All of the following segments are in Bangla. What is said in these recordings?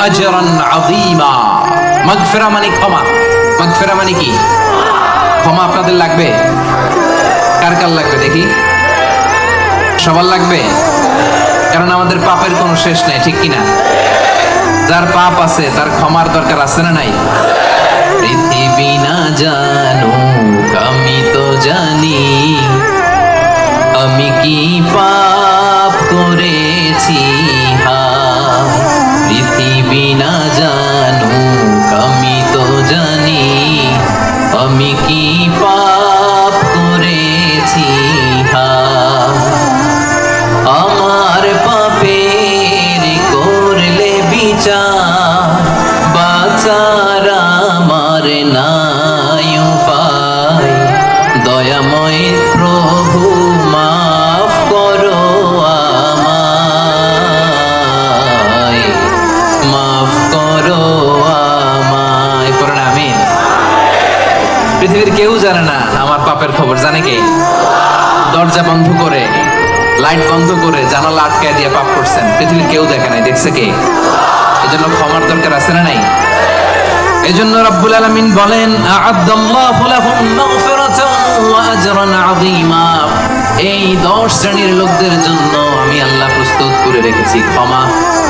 আজরান আযীমা। মাগফিরা মানে ক্ষমা। মাগফিরা মানে কি? ক্ষমা আপনাদের লাগবে? কার কার লাগবে দেখি? সবার লাগবে? কারণ আমাদের পাপের কোনো শেষ নাই, ঠিক কিনা? যার পাপ আছে, তার ক্ষমার দরকার আছে না নাই? পৃথিবী না জানুক আমি কি পৃথিবীর কেউ জানে না, আমার পাপের খবর জানে কে? দরজা বন্ধ করে, লাইট বন্ধ করে জানালা আটকায় দিয়ে পাপ করছেন। পৃথিবীর কেউ দেখে নাই, দেখছে কে? এজন্য ক্ষমার দরকার আছে না নাই? এজন্য রাব্বুল আলামিন বলেন এই দশ শ্রেণির লোকদের জন্য আমি আল্লাহ প্রস্তুত করে রেখেছি, ক্ষমা।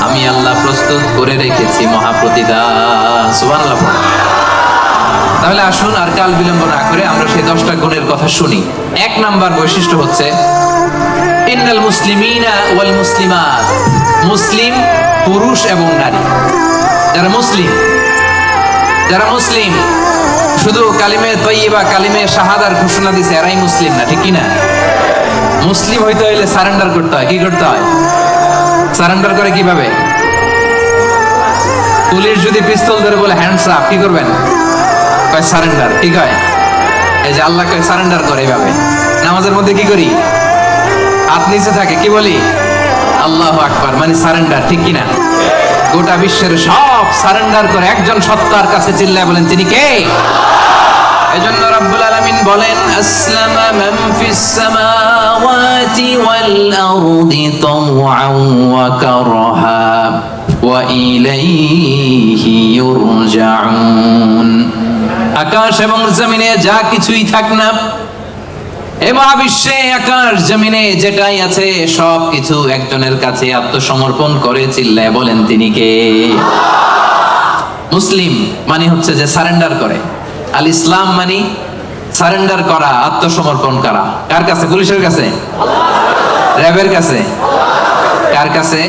আমি আল্লাহ প্রস্তুত করে রেখেছি মহাপ্রতিদান সুবহানাল্লাহ। তাহলে আসুন আর কাল বিলম্ব না করে আমরা সেই দশটা গুণের কথা শুনি। এক নাম্বার বৈশিষ্ট্য হচ্ছে, ইন্নাল মুসলিমিনা ওয়াল মুসলিমাত। মুসলিম, পুরুষ এবং নারী। যারা মুসলিম যারা মুসলিম, শুধু কালিমে তৈবা কালিমে শাহাদার ঘোষণা দিছে, এরাই মুসলিম না, ঠিক কি না? মুসলিম হইতে হইলে সারেন্ডার করতে হয়, কি করতে হয়? সারেন্ডার করে কীভাবে? পুলিশ যদি পিস্তল ধরে বলে, হ্যান্ডস আপ কি করবেন? কয় সারেন্ডার কি কয়? এই যে আল্লাহ কয় সারেন্ডার করে এইভাবে। নামাজের মধ্যে কি করি? হাত নিচে থাকে, কি বলি? আল্লাহ আকবার মানে সারেন্ডার ঠিক কিনা গোটা বিশ্বের সব সারেন্ডার করে একজন সত্তার কাছে চিল্লায় বলেন, তিনি কে? এজন্য রাব্বুল আলামিন বলেন, আসলামা মান ফিস সামাওয়াতি ওয়াল আরদি তাওআন ওয়া কারহা, ওয়া ইলাইহি ইউরজাউন। আকাশ এবং জমিনে যা কিছুই থাক না, এ মহাবিশ্বে আকাশ, জমিনে যেটাই আছে সব কিছু একজনের কাছে আত্মসমর্পণ করে চিল্লায় বলেন তিনি কে? মুসলিম মানে হচ্ছে যে সারেন্ডার করে। আল ইসলাম মানে সারেন্ডার করা, আত্মসমর্পণ করা। কার কাছে? পুলিশের কাছে? র্যাবের কাছে? কার কাছে?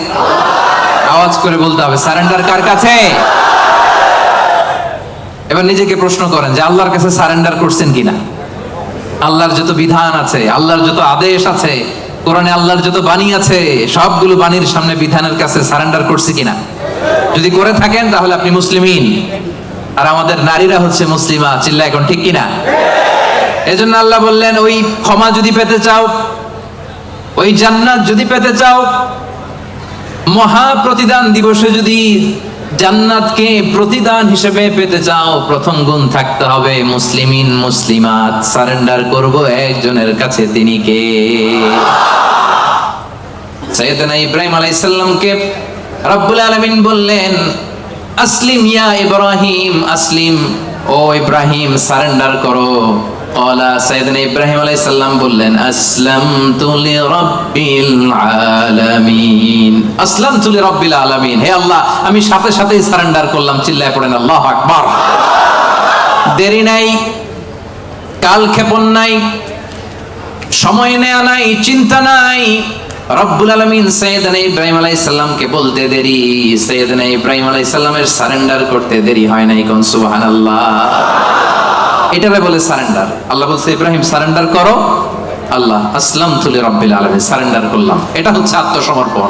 আওয়াজ করে বলতে হবে, সারেন্ডার কার কাছে? এবার নিজেকে প্রশ্ন করেন যে আল্লাহর কাছে সারেন্ডার করছেন কিনা? আল্লাহর যত বিধান আছে, আল্লাহর যত আদেশ আছে, কোরআনে আল্লাহর যত বাণী আছে, সবগুলো বাণীর সামনে বিধানের কাছে সারেন্ডার করছে কিনা? যদি করে থাকেন তাহলে আপনি মুসলিমিন। আর আমাদের নারীরা হচ্ছে মুসলিমা চিল্লা এখন ঠিক কিনা? এজন্য আল্লাহ বললেন, ওই ক্ষমা যদি পেতে চাও, ওই জান্নাত যদি পেতে চাও, মহা প্রতিদান দিবসে যদি জান্নাতকে প্রতিদান হিসেবে পেতে চাও, প্রথম গুণ থাকতে হবে মুসলিমিন, মুসলিমাত। সারেন্ডার করব একজনের কাছে তিনি কে? সৈয়দনা ইব্রাহিম আলাইহিস সালামকে রব্বুল আলামিন বললেন, আসলিম ইয়া ইব্রাহিম, আসলিম, ও ইব্রাহিম, সারেন্ডার করো। ইব্রাহিম সাল্লাম বললেন আসলাম তুলি রব্বিল আসলাম হে আল্লাহ, আমি সাথে সাথেই সারেন্ডার করলাম, চিল্লায় পড়েন, আল্লাহ আকবর। দেরি নাই, কাল ক্ষেপণ নাই, সময় নেয়া নাই, চিন্তা নাই। রব্বুল আলমিন ইব্রাহিম আলাই সাল্লামকে বলতে দেরি। সৈয়দনা ইব্রাহিম আলাই সাল্লামের সারেন্ডার করতে দেরি হয় নাই কোন? সুবাহ আল্লাহ এটারে বলে সারেন্ডার। আল্লাহ বলছে, ইব্রাহিম, সারেন্ডার করো। আল্লাহ আসলাম তুলি রব্বিল আলামিন, সারেন্ডার করলাম। এটা হচ্ছে আত্মসমর্পণ।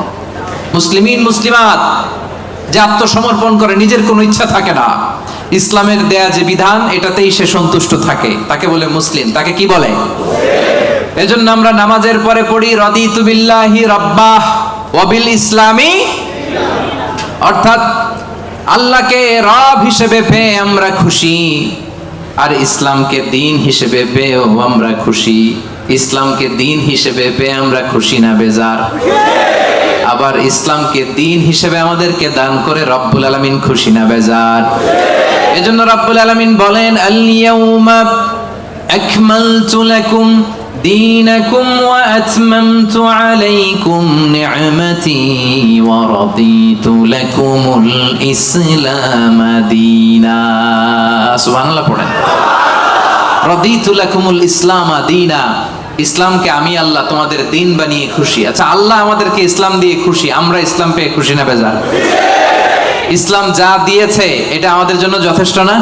মুসলিমিন, মুসলিমাত, যে আত্মসমর্পণ করে, নিজের কোনো ইচ্ছা থাকে না। ইসলামের দেয়া যে বিধান, এটাতেই সে সন্তুষ্ট থাকে। তাকে বলে মুসলিম। তাকে কি বলে? এজন্য আমরা নামাজের পরে পড়ি রদি তুবিল্লাহি রব্বাহ ওয়াবিল ইসলামি অর্থাৎ, আল্লাহকে রব হিসেবে পেয়ে আমরা খুশি। আর ইসলামকে দিন হিসেবে পেয়েও আমরা খুশি। ইসলামকে দিন হিসেবে পেয়ে আমরা খুশি না, বেজার। আবার ইসলামকে দিন হিসেবে আমাদেরকে দান করে রব্বুল আলমিন খুশি না, বেজার। এজন্য রব্বুল আলমিন বলেন আল্লিয়া ইয়াউমা আকমালতু লাকুম دينكم وأتممت عليكم نعمتي ورضيت لكم الإسلام دينا سبحان الله পড়েন রদিতু লাকুমুল ইসলাম দিনা ইসলামকে আমি আল্লাহ তোমাদের দিন বানিয়ে খুশি আচ্ছা আল্লাহ আমাদেরকে ইসলাম দিয়ে খুশি আমরা ইসলাম পেয়ে খুশি না বেজার ইসলাম যা দিয়েছে এটা আমাদের জন্য যথেষ্ট না